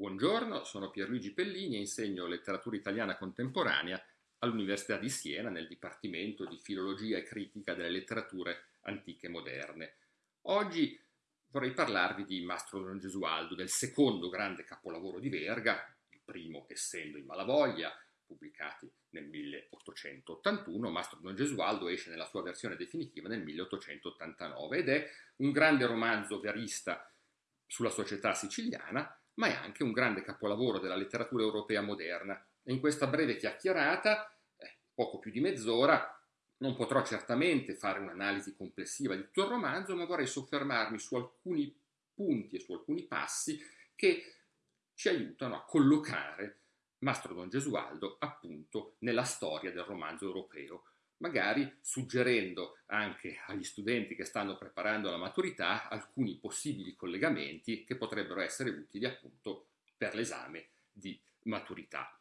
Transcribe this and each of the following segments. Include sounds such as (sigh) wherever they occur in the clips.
Buongiorno, sono Pierluigi Pellini e insegno letteratura italiana contemporanea all'Università di Siena nel Dipartimento di Filologia e Critica delle Letterature Antiche e Moderne. Oggi vorrei parlarvi di Mastro Don Gesualdo, del secondo grande capolavoro di Verga, il primo essendo i Malavoglia, pubblicati nel 1881, Mastro Don Gesualdo esce nella sua versione definitiva nel 1889 ed è un grande romanzo verista sulla società siciliana ma è anche un grande capolavoro della letteratura europea moderna. E in questa breve chiacchierata, eh, poco più di mezz'ora, non potrò certamente fare un'analisi complessiva di tutto il romanzo, ma vorrei soffermarmi su alcuni punti e su alcuni passi che ci aiutano a collocare Mastro Don Gesualdo appunto nella storia del romanzo europeo magari suggerendo anche agli studenti che stanno preparando la maturità alcuni possibili collegamenti che potrebbero essere utili appunto per l'esame di maturità.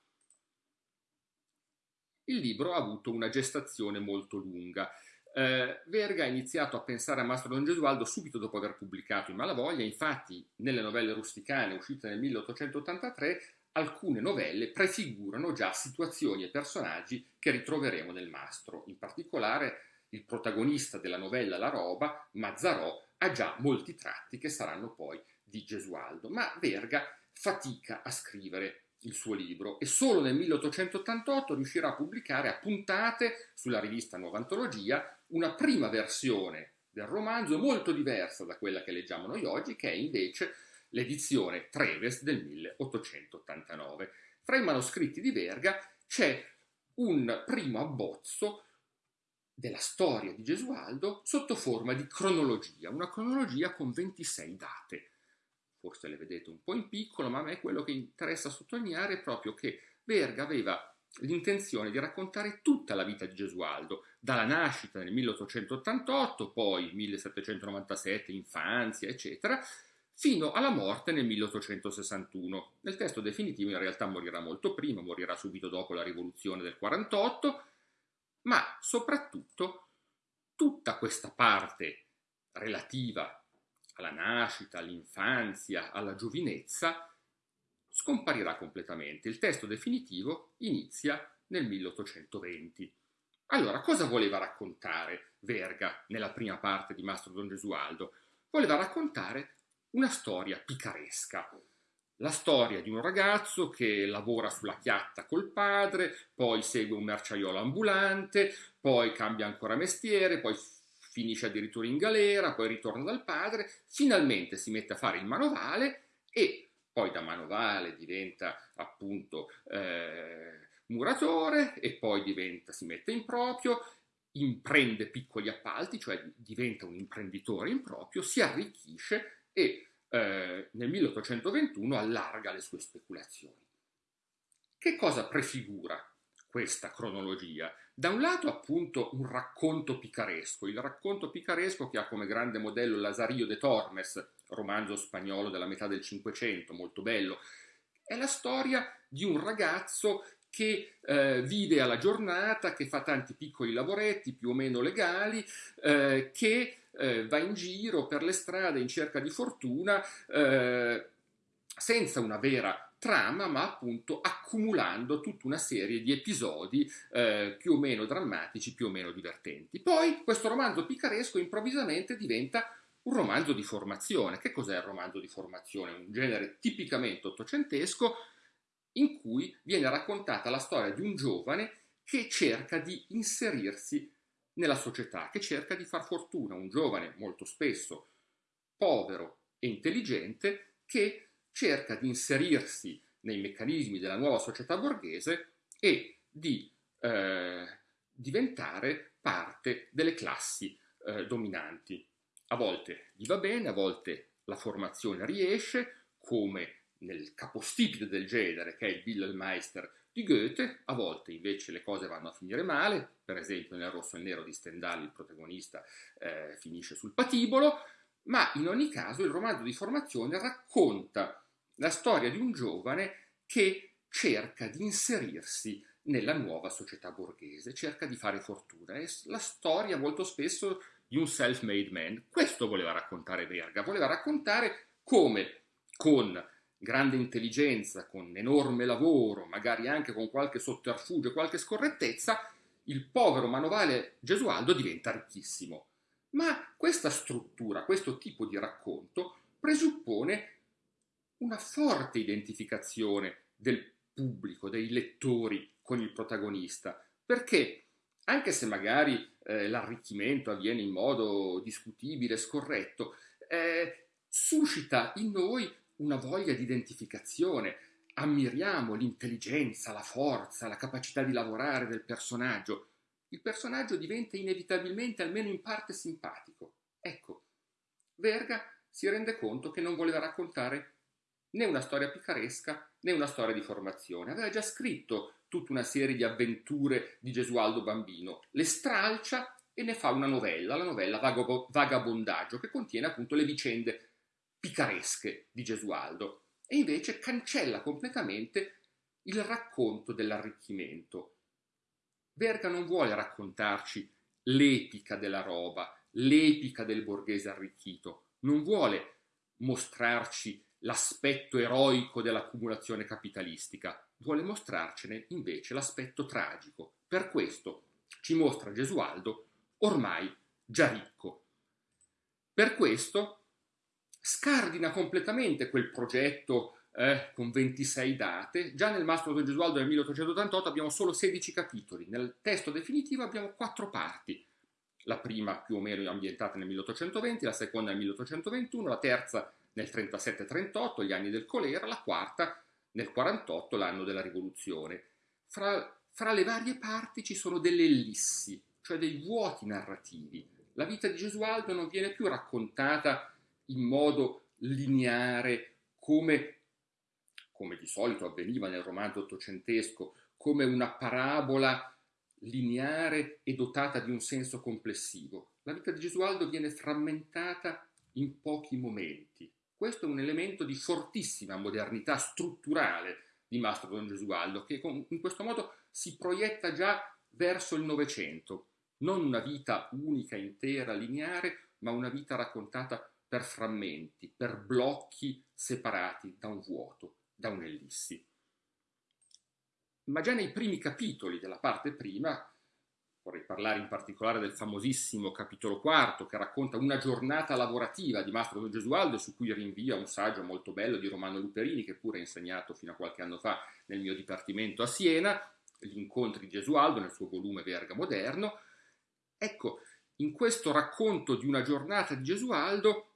Il libro ha avuto una gestazione molto lunga. Eh, Verga ha iniziato a pensare a Mastro Don Gesualdo subito dopo aver pubblicato I Malavoglia, infatti nelle novelle rusticane uscite nel 1883 alcune novelle prefigurano già situazioni e personaggi che ritroveremo nel mastro. In particolare il protagonista della novella La roba, Mazzarò, ha già molti tratti che saranno poi di Gesualdo, ma Verga fatica a scrivere il suo libro e solo nel 1888 riuscirà a pubblicare a puntate sulla rivista Nuova Antologia una prima versione del romanzo molto diversa da quella che leggiamo noi oggi, che è invece l'edizione Treves del 1889. Fra i manoscritti di Verga c'è un primo abbozzo della storia di Gesualdo sotto forma di cronologia, una cronologia con 26 date. Forse le vedete un po' in piccolo, ma a me quello che interessa sottolineare è proprio che Verga aveva l'intenzione di raccontare tutta la vita di Gesualdo, dalla nascita nel 1888, poi 1797, infanzia, eccetera, fino alla morte nel 1861. Nel testo definitivo in realtà morirà molto prima, morirà subito dopo la rivoluzione del 48, ma soprattutto tutta questa parte relativa alla nascita, all'infanzia, alla giovinezza scomparirà completamente. Il testo definitivo inizia nel 1820. Allora, cosa voleva raccontare Verga nella prima parte di Mastro Don Gesualdo? Voleva raccontare una storia picaresca. La storia di un ragazzo che lavora sulla chiatta col padre, poi segue un merciaiolo ambulante, poi cambia ancora mestiere, poi finisce addirittura in galera, poi ritorna dal padre, finalmente si mette a fare il manovale e poi da manovale diventa appunto eh, muratore e poi diventa, si mette in proprio, imprende piccoli appalti, cioè diventa un imprenditore in proprio, si arricchisce e eh, nel 1821 allarga le sue speculazioni. Che cosa prefigura questa cronologia? Da un lato appunto un racconto picaresco, il racconto picaresco che ha come grande modello Lazarillo de Tormes, romanzo spagnolo della metà del Cinquecento, molto bello, è la storia di un ragazzo che eh, vive alla giornata, che fa tanti piccoli lavoretti più o meno legali, eh, che eh, va in giro per le strade in cerca di fortuna eh, senza una vera trama, ma appunto accumulando tutta una serie di episodi eh, più o meno drammatici, più o meno divertenti. Poi questo romanzo picaresco improvvisamente diventa un romanzo di formazione. Che cos'è il romanzo di formazione? Un genere tipicamente ottocentesco in cui viene raccontata la storia di un giovane che cerca di inserirsi nella società, che cerca di far fortuna, un giovane molto spesso povero e intelligente che cerca di inserirsi nei meccanismi della nuova società borghese e di eh, diventare parte delle classi eh, dominanti. A volte gli va bene, a volte la formazione riesce, come nel capostipite del genere, che è il Wilhelmeister di Goethe, a volte invece le cose vanno a finire male, per esempio nel Rosso e Nero di Stendhal il protagonista eh, finisce sul patibolo, ma in ogni caso il romanzo di formazione racconta la storia di un giovane che cerca di inserirsi nella nuova società borghese, cerca di fare fortuna. È la storia molto spesso di un self-made man. Questo voleva raccontare Verga, voleva raccontare come con grande intelligenza, con enorme lavoro, magari anche con qualche sotterfugio, qualche scorrettezza, il povero manovale Gesualdo diventa ricchissimo. Ma questa struttura, questo tipo di racconto presuppone una forte identificazione del pubblico, dei lettori con il protagonista, perché anche se magari eh, l'arricchimento avviene in modo discutibile, scorretto, eh, suscita in noi una voglia di identificazione. Ammiriamo l'intelligenza, la forza, la capacità di lavorare del personaggio. Il personaggio diventa inevitabilmente, almeno in parte, simpatico. Ecco, Verga si rende conto che non voleva raccontare né una storia picaresca né una storia di formazione. Aveva già scritto tutta una serie di avventure di Gesualdo bambino, le stralcia e ne fa una novella, la novella Vagabondaggio, che contiene appunto le vicende picaresche di Gesualdo e invece cancella completamente il racconto dell'arricchimento. Verga non vuole raccontarci l'epica della roba, l'epica del borghese arricchito, non vuole mostrarci l'aspetto eroico dell'accumulazione capitalistica, vuole mostrarcene invece l'aspetto tragico. Per questo ci mostra Gesualdo ormai già ricco. Per questo scardina completamente quel progetto eh, con 26 date. Già nel Mastro di Gesualdo del 1888 abbiamo solo 16 capitoli, nel testo definitivo abbiamo quattro parti. La prima più o meno ambientata nel 1820, la seconda nel 1821, la terza nel 37-38, gli anni del colera, la quarta nel 48, l'anno della rivoluzione. Fra, fra le varie parti ci sono delle ellissi, cioè dei vuoti narrativi. La vita di Gesualdo non viene più raccontata in modo lineare come, come di solito avveniva nel romanzo ottocentesco, come una parabola lineare e dotata di un senso complessivo. La vita di Gesualdo viene frammentata in pochi momenti. Questo è un elemento di fortissima modernità strutturale di Mastro Don Gesualdo, che in questo modo si proietta già verso il Novecento. Non una vita unica, intera, lineare, ma una vita raccontata per frammenti, per blocchi separati da un vuoto, da un'ellissi. Ma già nei primi capitoli della parte prima, vorrei parlare in particolare del famosissimo capitolo quarto che racconta una giornata lavorativa di Mastro Don Gesualdo su cui rinvia un saggio molto bello di Romano Luperini che pure ha insegnato fino a qualche anno fa nel mio dipartimento a Siena, gli incontri di Gesualdo nel suo volume Verga Moderno. Ecco, in questo racconto di una giornata di Gesualdo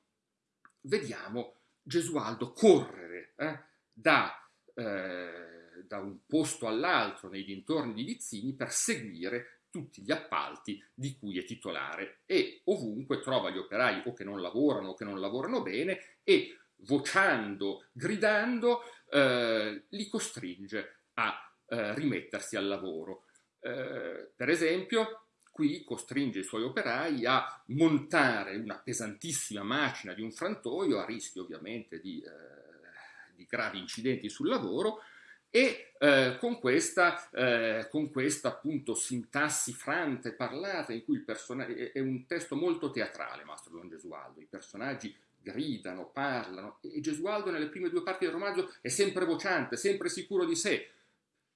vediamo Gesualdo correre eh, da, eh, da, un posto all'altro nei dintorni di Vizzini per seguire tutti gli appalti di cui è titolare e ovunque trova gli operai o che non lavorano o che non lavorano bene e vociando, gridando, eh, li costringe a eh, rimettersi al lavoro. Eh, per esempio, qui costringe i suoi operai a montare una pesantissima macina di un frantoio, a rischio ovviamente di, eh, di gravi incidenti sul lavoro, e eh, con, questa, eh, con questa appunto sintassi franta e parlata in cui il personaggio è un testo molto teatrale Mastro Don Gesualdo, i personaggi gridano, parlano e Gesualdo nelle prime due parti del romanzo è sempre vociante, sempre sicuro di sé.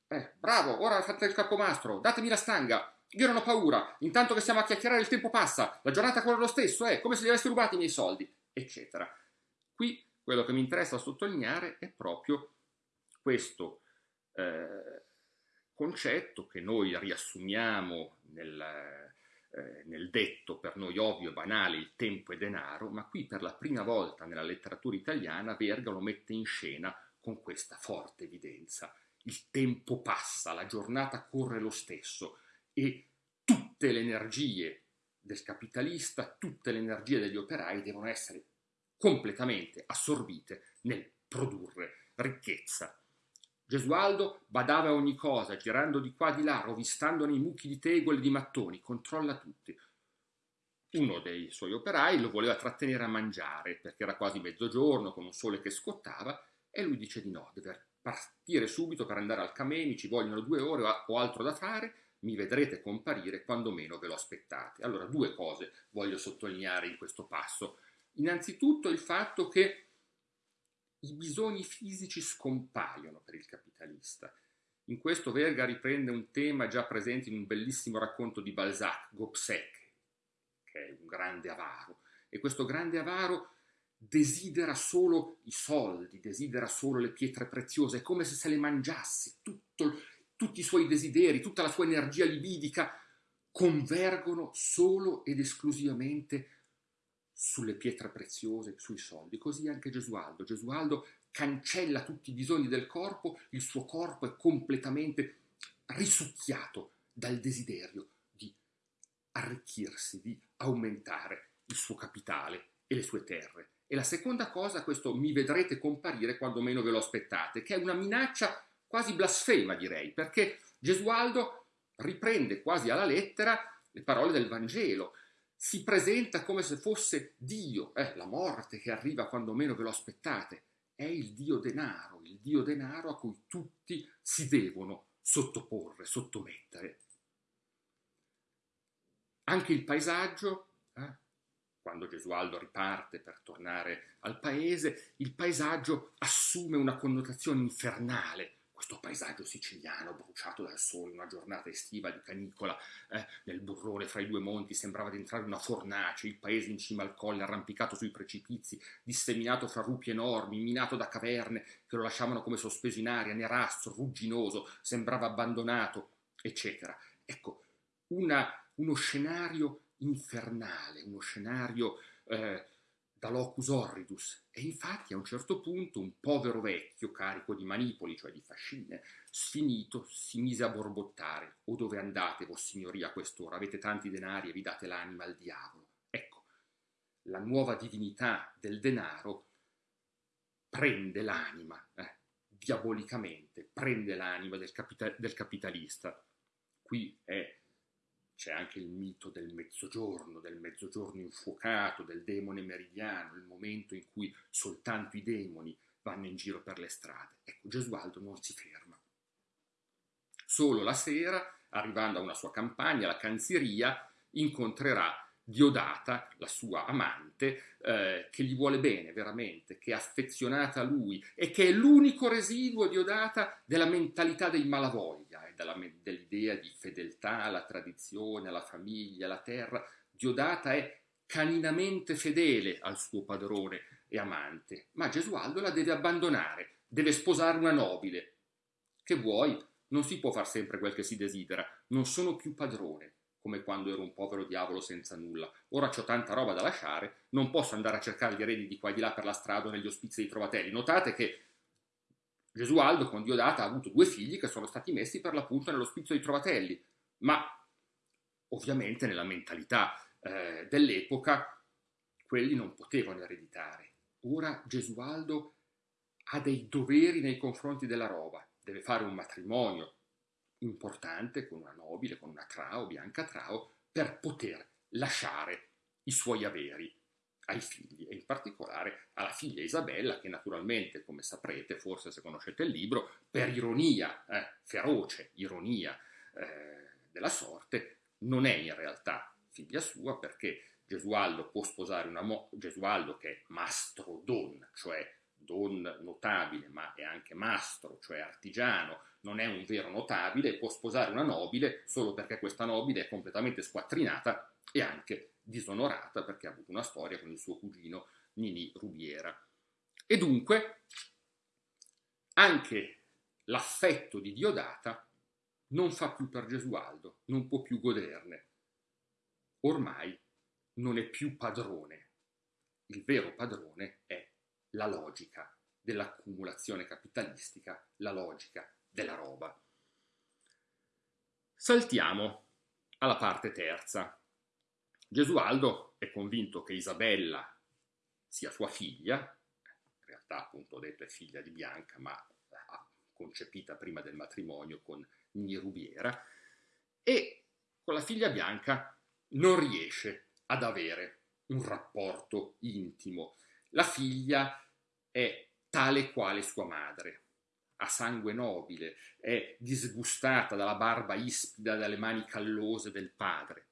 Eh, bravo, ora fate il capomastro, datemi la stanga, io non ho paura, intanto che stiamo a chiacchierare il tempo passa, la giornata corre lo stesso, è come se gli avessi rubato i miei soldi, eccetera. Qui quello che mi interessa sottolineare è proprio questo eh, concetto che noi riassumiamo nel, eh, nel detto per noi ovvio e banale il tempo è denaro, ma qui per la prima volta nella letteratura italiana Verga lo mette in scena con questa forte evidenza. Il tempo passa, la giornata corre lo stesso, e tutte le energie del capitalista, tutte le energie degli operai devono essere completamente assorbite nel produrre ricchezza. Gesualdo badava ogni cosa, girando di qua di là, rovistandone i mucchi di tegole e di mattoni, controlla tutti. Uno dei suoi operai lo voleva trattenere a mangiare, perché era quasi mezzogiorno, con un sole che scottava, e lui dice di no, deve partire subito per andare al Camemi, ci vogliono due ore o altro da fare, mi vedrete comparire quando meno ve lo aspettate. Allora, due cose voglio sottolineare in questo passo. Innanzitutto il fatto che i bisogni fisici scompaiono per il capitalista. In questo Verga riprende un tema già presente in un bellissimo racconto di Balzac, Gobseck, che è un grande avaro. E questo grande avaro desidera solo i soldi, desidera solo le pietre preziose, è come se se le mangiasse, tutto, tutti i suoi desideri, tutta la sua energia libidica convergono solo ed esclusivamente sulle pietre preziose, sui soldi. Così anche Gesualdo. Gesualdo cancella tutti i bisogni del corpo, il suo corpo è completamente risucchiato dal desiderio di arricchirsi, di aumentare il suo capitale e le sue terre. E la seconda cosa, questo mi vedrete comparire quando meno ve lo aspettate, che è una minaccia quasi blasfema direi, perché Gesualdo riprende quasi alla lettera le parole del Vangelo, si presenta come se fosse Dio, eh, la morte che arriva quando meno ve lo aspettate, è il Dio denaro, il Dio denaro a cui tutti si devono sottoporre, sottomettere. Anche il paesaggio, eh, quando Gesualdo riparte per tornare al paese, il paesaggio assume una connotazione infernale, questo paesaggio siciliano bruciato dal sole, una giornata estiva di canicola eh, nel burrone fra i due monti, sembrava di entrare una fornace, il paese in cima al colle, arrampicato sui precipizi, disseminato fra rupi enormi, minato da caverne che lo lasciavano come sospeso in aria, nerastro, rugginoso, sembrava abbandonato, eccetera. Ecco, una, uno scenario infernale, uno scenario eh, da locus horridus e infatti a un certo punto un povero vecchio carico di manipoli, cioè di fascine, sfinito, si mise a borbottare o dove andate, vossignoria, a quest'ora, avete tanti denari e vi date l'anima al diavolo. Ecco, la nuova divinità del denaro prende l'anima, eh, diabolicamente, prende l'anima del, capita- del capitalista. Qui è c'è anche il mito del mezzogiorno, del mezzogiorno infuocato, del demone meridiano, il momento in cui soltanto i demoni vanno in giro per le strade. Ecco, Gesualdo non si ferma. Solo la sera, arrivando a una sua campagna, la canziria, incontrerà Diodata, la sua amante, eh, che gli vuole bene veramente, che è affezionata a lui e che è l'unico residuo, Diodata, della mentalità dei malavoglia e eh, dell'idea di fedeltà alla tradizione, alla famiglia, alla terra. Diodata è caninamente fedele al suo padrone e amante, ma Gesualdo la deve abbandonare, deve sposare una nobile. Che vuoi? Non si può far sempre quel che si desidera, non sono più padrone come quando ero un povero diavolo senza nulla. Ora ho tanta roba da lasciare, non posso andare a cercare gli eredi di qua e di là per la strada o negli ospizi dei trovatelli. Notate che Gesualdo con Diodata ha avuto due figli che sono stati messi per l'appunto nell'ospizio dei trovatelli, ma ovviamente nella mentalità eh, dell'epoca quelli non potevano ereditare. Ora Gesualdo ha dei doveri nei confronti della roba, deve fare un matrimonio, importante con una nobile, con una trao, Bianca Trao, per poter lasciare i suoi averi ai figli e in particolare alla figlia Isabella che naturalmente, come saprete, forse se conoscete il libro, per ironia, eh, feroce ironia eh, della sorte, non è in realtà figlia sua perché Gesualdo può sposare una mo- Gesualdo che è mastro don, cioè don notabile, ma è anche mastro, cioè artigiano, non è un vero notabile, può sposare una nobile solo perché questa nobile è completamente squattrinata e anche disonorata perché ha avuto una storia con il suo cugino Nini Rubiera. E dunque anche l'affetto di Diodata non fa più per Gesualdo, non può più goderne. Ormai non è più padrone. Il vero padrone è la logica dell'accumulazione capitalistica, la logica della roba. Saltiamo alla parte terza. Gesualdo è convinto che Isabella sia sua figlia, in realtà appunto ho detto è figlia di Bianca, ma concepita prima del matrimonio con Nini Rubiera, e con la figlia Bianca non riesce ad avere un rapporto intimo. La figlia è tale quale sua madre, ha sangue nobile, è disgustata dalla barba ispida dalle mani callose del padre.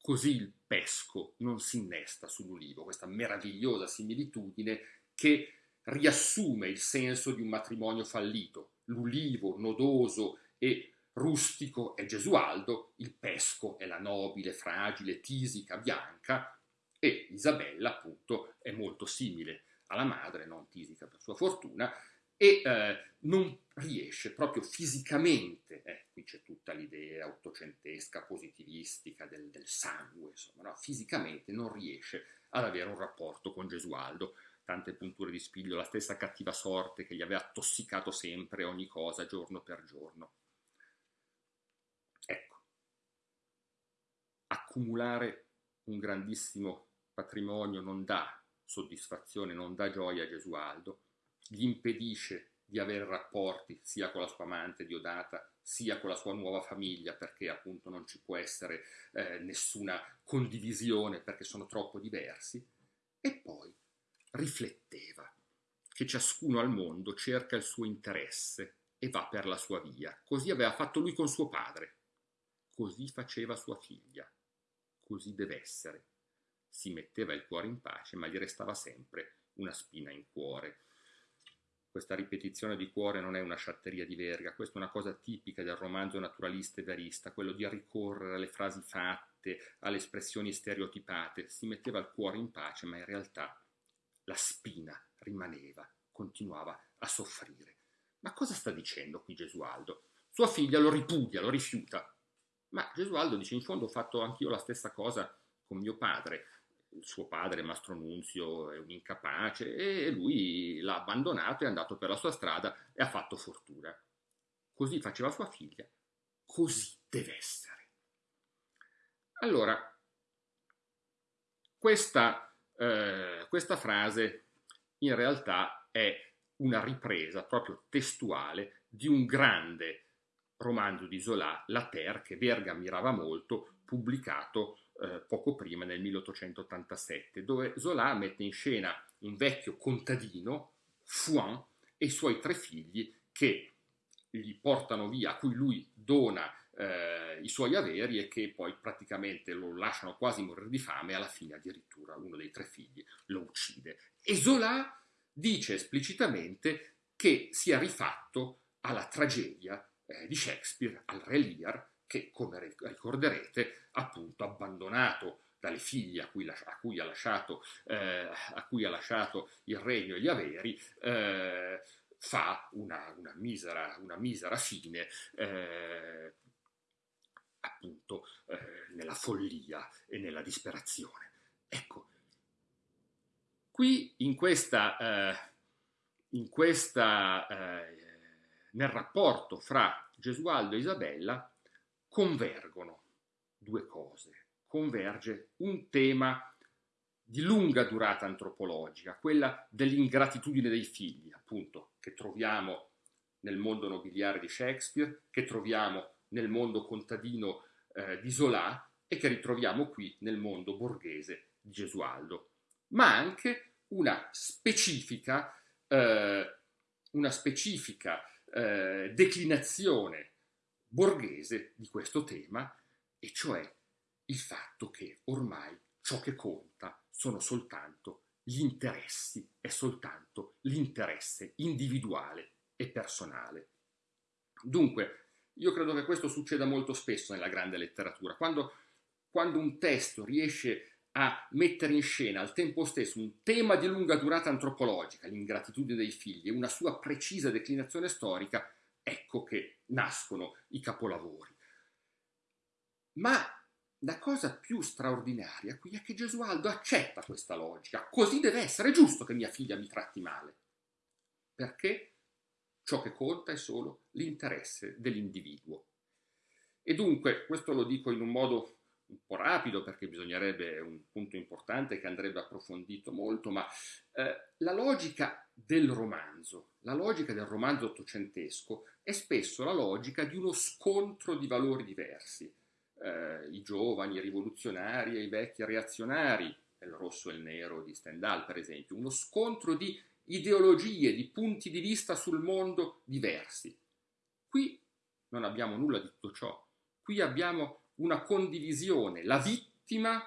Così il pesco non si innesta sull'ulivo, questa meravigliosa similitudine che riassume il senso di un matrimonio fallito. L'ulivo nodoso e rustico è Gesualdo, il pesco è la nobile, fragile, tisica, bianca e Isabella appunto è molto simile alla madre, non tisica per sua fortuna, e eh, non riesce proprio fisicamente, eh, qui c'è tutta l'idea ottocentesca, positivistica del, del sangue, insomma, no? fisicamente non riesce ad avere un rapporto con Gesualdo, tante punture di spiglio, la stessa cattiva sorte che gli aveva tossicato sempre ogni cosa giorno per giorno. Ecco, accumulare un grandissimo patrimonio non dà soddisfazione, non dà gioia a Gesualdo, gli impedisce di avere rapporti sia con la sua amante Diodata sia con la sua nuova famiglia perché appunto non ci può essere eh, nessuna condivisione perché sono troppo diversi e poi rifletteva che ciascuno al mondo cerca il suo interesse e va per la sua via. Così aveva fatto lui con suo padre, così faceva sua figlia, così deve essere. Si metteva il cuore in pace, ma gli restava sempre una spina in cuore questa ripetizione di cuore non è una sciatteria di verga, questa è una cosa tipica del romanzo naturalista e verista, quello di ricorrere alle frasi fatte, alle espressioni stereotipate. Si metteva il cuore in pace, ma in realtà la spina rimaneva, continuava a soffrire. Ma cosa sta dicendo qui Gesualdo? Sua figlia lo ripudia, lo rifiuta. Ma Gesualdo dice, in fondo ho fatto anch'io la stessa cosa con mio padre suo padre, Mastro Nunzio, è un incapace e lui l'ha abbandonato, è andato per la sua strada e ha fatto fortuna. Così faceva sua figlia, così deve essere. Allora, questa, eh, questa frase in realtà è una ripresa proprio testuale di un grande romanzo di Zola, La Terre, che Verga ammirava molto, pubblicato eh, poco prima, nel 1887, dove Zola mette in scena un vecchio contadino, Fouin, e i suoi tre figli che gli portano via, a cui lui dona eh, i suoi averi e che poi praticamente lo lasciano quasi morire di fame e alla fine addirittura uno dei tre figli lo uccide. E Zola dice esplicitamente che si è rifatto alla tragedia eh, di Shakespeare, al Re Lear, che, come ricorderete, appunto abbandonato dalle figlie a cui, a cui, ha, lasciato, eh, a cui ha lasciato il regno e gli averi, eh, fa una, una, misera, una, misera, fine eh, appunto eh, nella follia e nella disperazione. Ecco, qui in questa, eh, in questa eh, nel rapporto fra Gesualdo e Isabella convergono due cose. Converge un tema di lunga durata antropologica, quella dell'ingratitudine dei figli, appunto, che troviamo nel mondo nobiliare di Shakespeare, che troviamo nel mondo contadino eh, di Zola e che ritroviamo qui nel mondo borghese di Gesualdo, ma anche una specifica, eh, una specifica eh, declinazione borghese di questo tema, e cioè il fatto che ormai ciò che conta sono soltanto gli interessi, è soltanto l'interesse individuale e personale. Dunque, io credo che questo succeda molto spesso nella grande letteratura, quando, quando un testo riesce a mettere in scena al tempo stesso un tema di lunga durata antropologica, l'ingratitudine dei figli, e una sua precisa declinazione storica, ecco che nascono i capolavori. Ma la cosa più straordinaria qui è che Gesualdo accetta questa logica, così deve essere, è giusto che mia figlia mi tratti male, perché ciò che conta è solo l'interesse dell'individuo. E dunque, questo lo dico in un modo un po' rapido perché bisognerebbe, è un punto importante che andrebbe approfondito molto, ma eh, la logica del romanzo, la logica del romanzo ottocentesco è spesso la logica di uno scontro di valori diversi. Eh, I giovani i rivoluzionari e i vecchi reazionari, il rosso e il nero di Stendhal per esempio, uno scontro di ideologie, di punti di vista sul mondo diversi. Qui non abbiamo nulla di tutto ciò, qui abbiamo una condivisione, la vittima,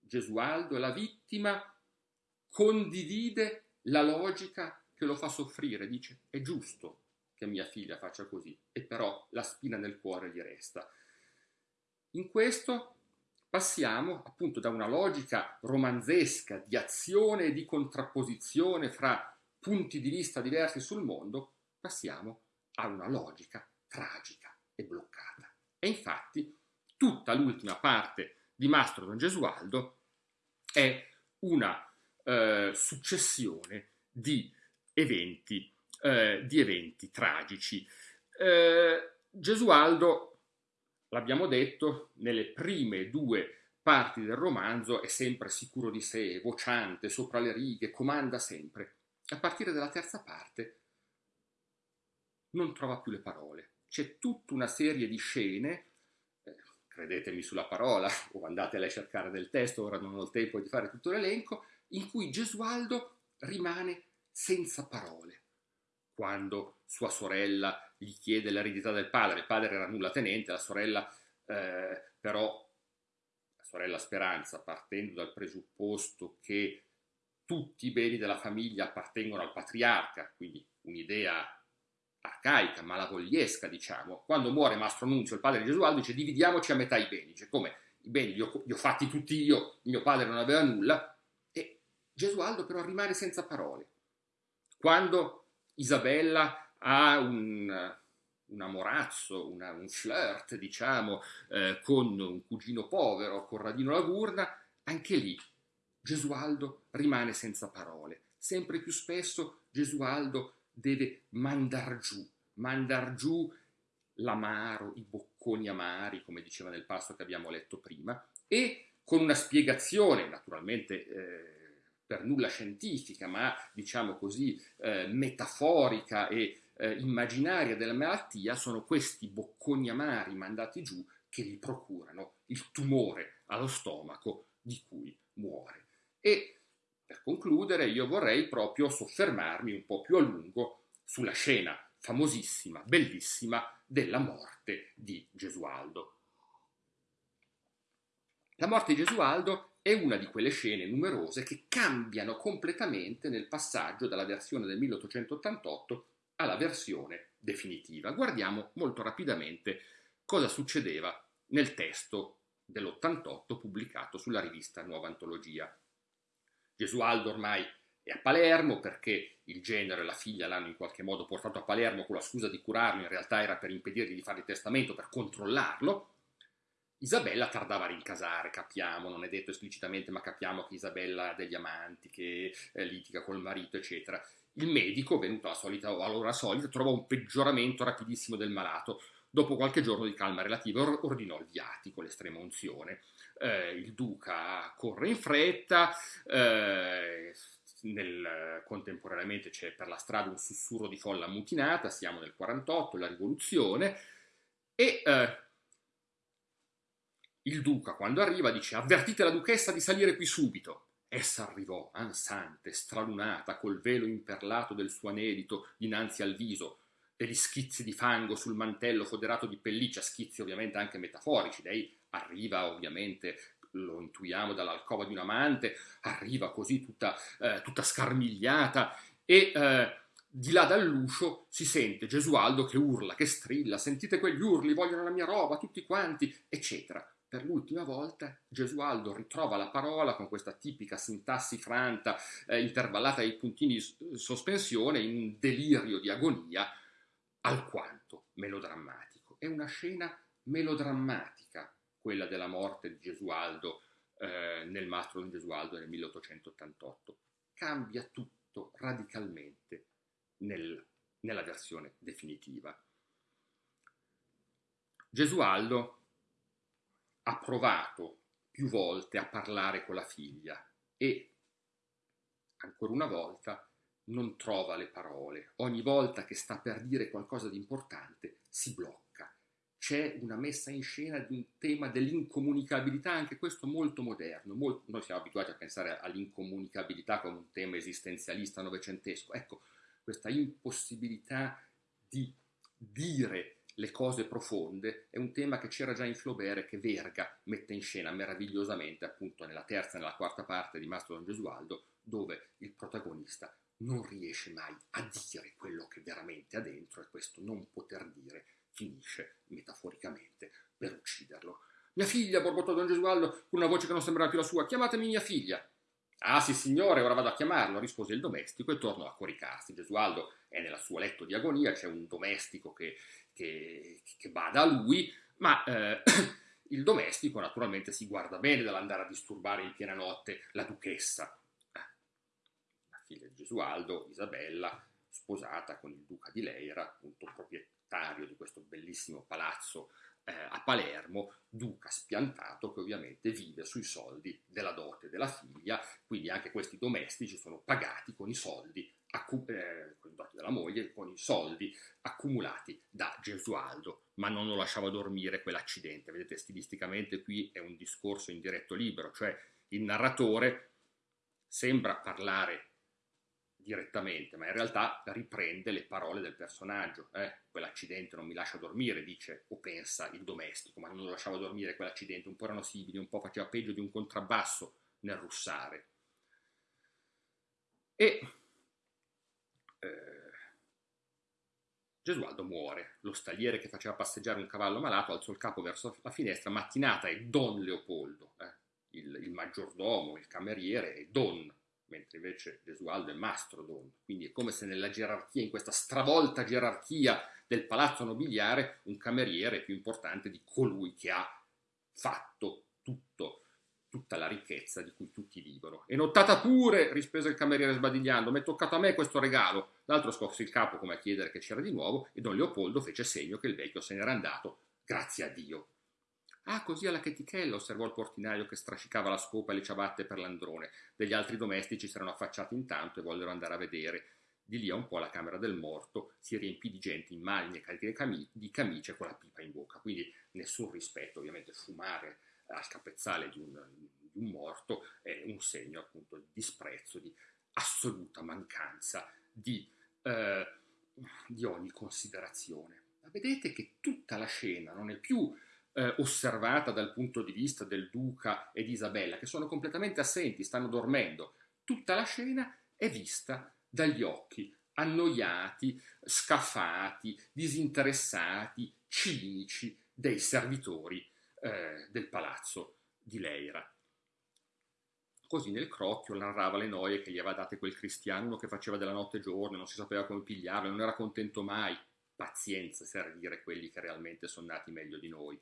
Gesualdo, la vittima condivide la logica che lo fa soffrire, dice è giusto che mia figlia faccia così, e però la spina nel cuore gli resta. In questo passiamo appunto da una logica romanzesca di azione e di contrapposizione fra punti di vista diversi sul mondo, passiamo a una logica tragica e bloccata. E infatti l'ultima parte di Mastro Don Gesualdo è una eh, successione di eventi, eh, di eventi tragici. Eh, Gesualdo, l'abbiamo detto, nelle prime due parti del romanzo è sempre sicuro di sé, vociante, sopra le righe, comanda sempre. A partire dalla terza parte non trova più le parole. C'è tutta una serie di scene, credetemi sulla parola, (laughs) o andatele a cercare del testo, ora non ho il tempo di fare tutto l'elenco, in cui Gesualdo rimane senza parole. Quando sua sorella gli chiede l'eredità del padre, il padre era nulla tenente, la sorella eh, però, la sorella Speranza, partendo dal presupposto che tutti i beni della famiglia appartengono al patriarca, quindi un'idea arcaica, malavogliesca, diciamo. Quando muore Mastro Nunzio, il padre di Gesualdo, dice dividiamoci a metà i beni. Dice come i beni li ho, li ho fatti tutti io, mio padre non aveva nulla. E Gesualdo però rimane senza parole. Quando Isabella ha un, un amorazzo, una, un flirt, diciamo, eh, con un cugino povero, Corradino Lagurna, anche lì Gesualdo rimane senza parole. Sempre più spesso Gesualdo deve mandar giù, mandar giù l'amaro, i bocconi amari, come diceva nel passo che abbiamo letto prima, e con una spiegazione, naturalmente eh, per nulla scientifica, ma diciamo così eh, metaforica e eh, immaginaria della malattia, sono questi bocconi amari mandati giù che gli procurano il tumore allo stomaco di cui muore. E per concludere, io vorrei proprio soffermarmi un po' più a lungo sulla scena famosissima, bellissima, della morte di Gesualdo. La morte di Gesualdo è una di quelle scene numerose che cambiano completamente nel passaggio dalla versione del 1888 alla versione definitiva. Guardiamo molto rapidamente cosa succedeva nel testo dell'88 pubblicato sulla rivista Nuova Antologia. Gesualdo ormai è a Palermo perché il genero e la figlia l'hanno in qualche modo portato a Palermo con la scusa di curarlo, in realtà era per impedirgli di fare il testamento, per controllarlo. Isabella tardava a rincasare, capiamo, non è detto esplicitamente, ma capiamo che Isabella ha degli amanti, che eh, litiga col marito, eccetera. Il medico, venuto alla solita, all'ora solita, trova un peggioramento rapidissimo del malato. Dopo qualche giorno di calma relativa ordinò il viatico, l'estrema unzione eh, il duca corre in fretta, eh, nel, contemporaneamente c'è per la strada un sussurro di folla ammutinata, siamo nel 48, la rivoluzione, e eh, il duca quando arriva dice avvertite la duchessa di salire qui subito. Essa arrivò, ansante, stralunata, col velo imperlato del suo anedito dinanzi al viso, degli schizzi di fango sul mantello foderato di pelliccia, schizzi ovviamente anche metaforici, lei arriva ovviamente lo intuiamo dall'alcova di un amante, arriva così tutta, eh, tutta scarmigliata e eh, di là dall'uscio si sente Gesualdo che urla, che strilla, sentite quegli urli, vogliono la mia roba, tutti quanti, eccetera. Per l'ultima volta Gesualdo ritrova la parola con questa tipica sintassi franta, eh, intervallata ai puntini di sospensione, in un delirio di agonia alquanto melodrammatico. È una scena melodrammatica quella della morte di Gesualdo eh, nel Mastro di Gesualdo nel 1888. Cambia tutto radicalmente nel, nella versione definitiva. Gesualdo ha provato più volte a parlare con la figlia e ancora una volta non trova le parole. Ogni volta che sta per dire qualcosa di importante si blocca c'è una messa in scena di un tema dell'incomunicabilità, anche questo molto moderno. Molto, noi siamo abituati a pensare all'incomunicabilità come un tema esistenzialista novecentesco. Ecco, questa impossibilità di dire le cose profonde è un tema che c'era già in Flaubert e che Verga mette in scena meravigliosamente appunto nella terza e nella quarta parte di Mastro Don Gesualdo, dove il protagonista non riesce mai a dire quello che veramente ha dentro e questo non poter dire finisce metaforicamente per ucciderlo. Mia figlia, borbottò Don Gesualdo con una voce che non sembrava più la sua, chiamatemi mia figlia. Ah sì signore, ora vado a chiamarlo, rispose il domestico e tornò a coricarsi. Gesualdo è nel suo letto di agonia, c'è un domestico che, che, che bada a lui, ma eh, (clears throat) il domestico naturalmente si guarda bene dall'andare a disturbare in piena notte la duchessa. Eh, la figlia di Gesualdo, Isabella, sposata con il duca di Leira, appunto proprietario di questo bellissimo palazzo eh, a Palermo, duca spiantato che ovviamente vive sui soldi della dote della figlia, quindi anche questi domestici sono pagati con i soldi, eh, con i doti della moglie, con i soldi accumulati da Gesualdo, ma non lo lasciava dormire quell'accidente. Vedete, stilisticamente qui è un discorso in diretto libero, cioè il narratore sembra parlare direttamente, ma in realtà riprende le parole del personaggio. Eh, quell'accidente non mi lascia dormire, dice o pensa il domestico, ma non lo lasciava dormire quell'accidente, un po' erano simili, un po' faceva peggio di un contrabbasso nel russare. E eh, Gesualdo muore. Lo stagliere che faceva passeggiare un cavallo malato alzò il capo verso la finestra. Mattinata è Don Leopoldo, eh, il, il maggiordomo, il cameriere, è Don mentre invece Gesualdo è mastro don. Quindi è come se nella gerarchia, in questa stravolta gerarchia del palazzo nobiliare, un cameriere è più importante di colui che ha fatto tutto, tutta la ricchezza di cui tutti vivono. E notata pure, rispose il cameriere sbadigliando, mi è toccato a me questo regalo. L'altro scosse il capo come a chiedere che c'era di nuovo e don Leopoldo fece segno che il vecchio se n'era andato, grazie a Dio. Ah, così alla chetichella, osservò il portinaio che strascicava la scopa e le ciabatte per l'androne. Degli altri domestici si erano affacciati intanto e vollero andare a vedere. Di lì a un po' la camera del morto si riempì di gente in maglie e di camicie con la pipa in bocca. Quindi nessun rispetto, ovviamente fumare al capezzale di un, di un morto è un segno appunto di disprezzo, di assoluta mancanza di, eh, di ogni considerazione. Ma vedete che tutta la scena non è più eh, osservata dal punto di vista del duca e di Isabella, che sono completamente assenti, stanno dormendo. Tutta la scena è vista dagli occhi annoiati, scafati, disinteressati, cinici dei servitori eh, del palazzo di Leira. Così nel crocchio narrava le noie che gli aveva date quel cristiano, uno che faceva della notte giorno, non si sapeva come pigliarlo, non era contento mai. Pazienza servire quelli che realmente sono nati meglio di noi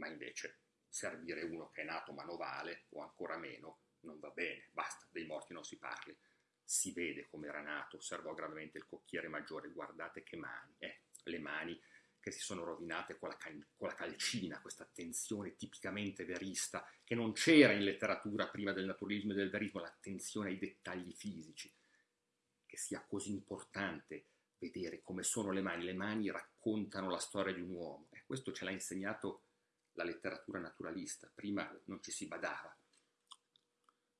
ma invece servire uno che è nato manovale o ancora meno non va bene, basta, dei morti non si parli. Si vede come era nato, osservò gravemente il cocchiere maggiore, guardate che mani, eh, le mani che si sono rovinate con la, cal- con la calcina, questa attenzione tipicamente verista che non c'era in letteratura prima del naturalismo e del verismo, l'attenzione ai dettagli fisici, che sia così importante vedere come sono le mani, le mani raccontano la storia di un uomo, e questo ce l'ha insegnato la letteratura naturalista, prima non ci si badava.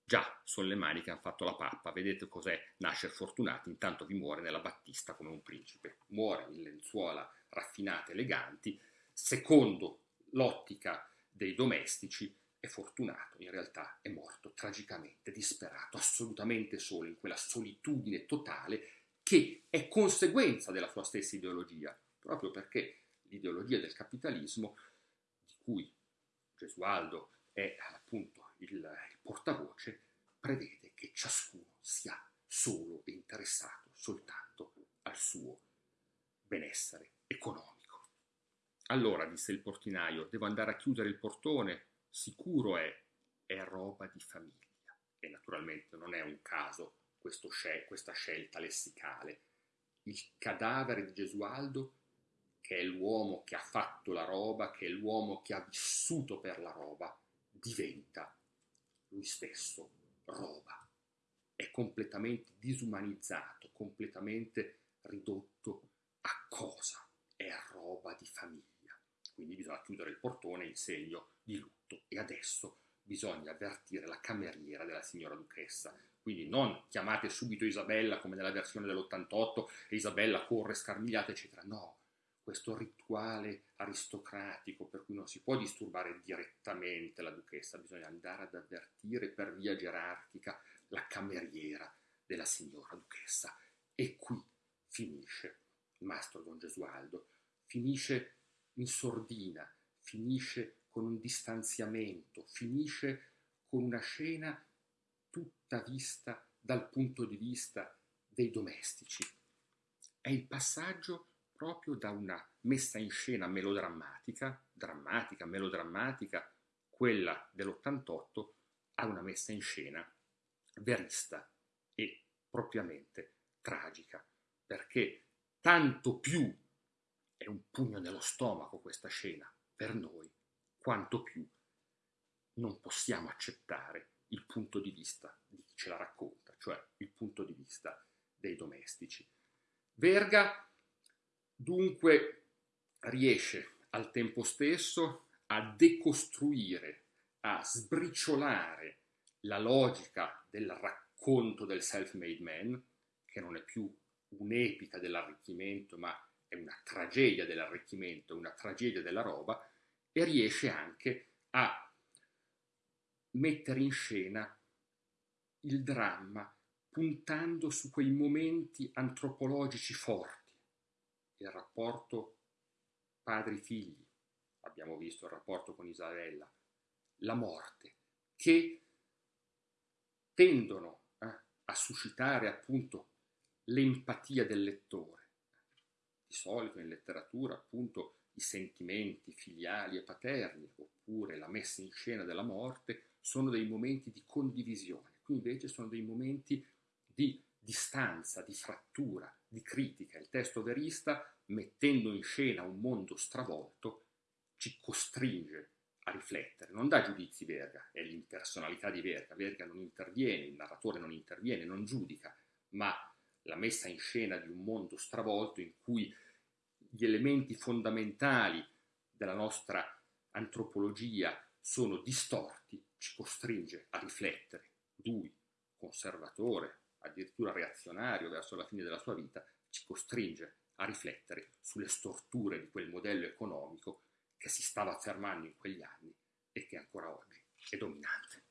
Già, sono le mani che hanno fatto la pappa, vedete cos'è? Nascere fortunati, intanto vi muore nella battista come un principe, muore in lenzuola raffinate, eleganti, secondo l'ottica dei domestici è fortunato, in realtà è morto tragicamente, disperato, assolutamente solo, in quella solitudine totale che è conseguenza della sua stessa ideologia, proprio perché l'ideologia del capitalismo cui Gesualdo è appunto il, il portavoce, prevede che ciascuno sia solo e interessato soltanto al suo benessere economico. Allora, disse il portinaio, devo andare a chiudere il portone, sicuro è, è roba di famiglia. E naturalmente non è un caso scel- questa scelta lessicale. Il cadavere di Gesualdo che è l'uomo che ha fatto la roba, che è l'uomo che ha vissuto per la roba, diventa lui stesso roba. È completamente disumanizzato, completamente ridotto a cosa? È roba di famiglia. Quindi bisogna chiudere il portone in segno di lutto e adesso bisogna avvertire la cameriera della signora duchessa. Quindi non chiamate subito Isabella come nella versione dell'88 e Isabella corre scarmigliata, eccetera. No, questo rituale aristocratico per cui non si può disturbare direttamente la duchessa, bisogna andare ad avvertire per via gerarchica la cameriera della signora duchessa. E qui finisce Mastro Don Gesualdo, finisce in sordina, finisce con un distanziamento, finisce con una scena tutta vista dal punto di vista dei domestici. È il passaggio proprio da una messa in scena melodrammatica, drammatica, melodrammatica, quella dell'88, a una messa in scena verista e propriamente tragica, perché tanto più è un pugno nello stomaco questa scena per noi, quanto più non possiamo accettare il punto di vista di chi ce la racconta, cioè il punto di vista dei domestici. Verga dunque riesce al tempo stesso a decostruire, a sbriciolare la logica del racconto del self-made man, che non è più un'epica dell'arricchimento, ma è una tragedia dell'arricchimento, una tragedia della roba, e riesce anche a mettere in scena il dramma puntando su quei momenti antropologici forti, il rapporto padri-figli, abbiamo visto il rapporto con Isabella, la morte, che tendono eh, a suscitare appunto l'empatia del lettore. Di solito in letteratura appunto i sentimenti filiali e paterni, oppure la messa in scena della morte, sono dei momenti di condivisione, qui invece sono dei momenti di distanza, di frattura, di critica. Il testo verista, mettendo in scena un mondo stravolto, ci costringe a riflettere, non dà giudizi Verga, è l'impersonalità di Verga, Verga non interviene, il narratore non interviene, non giudica, ma la messa in scena di un mondo stravolto in cui gli elementi fondamentali della nostra antropologia sono distorti, ci costringe a riflettere. Lui, conservatore, addirittura reazionario verso la fine della sua vita, ci costringe a riflettere sulle storture di quel modello economico che si stava affermando in quegli anni e che ancora oggi è dominante.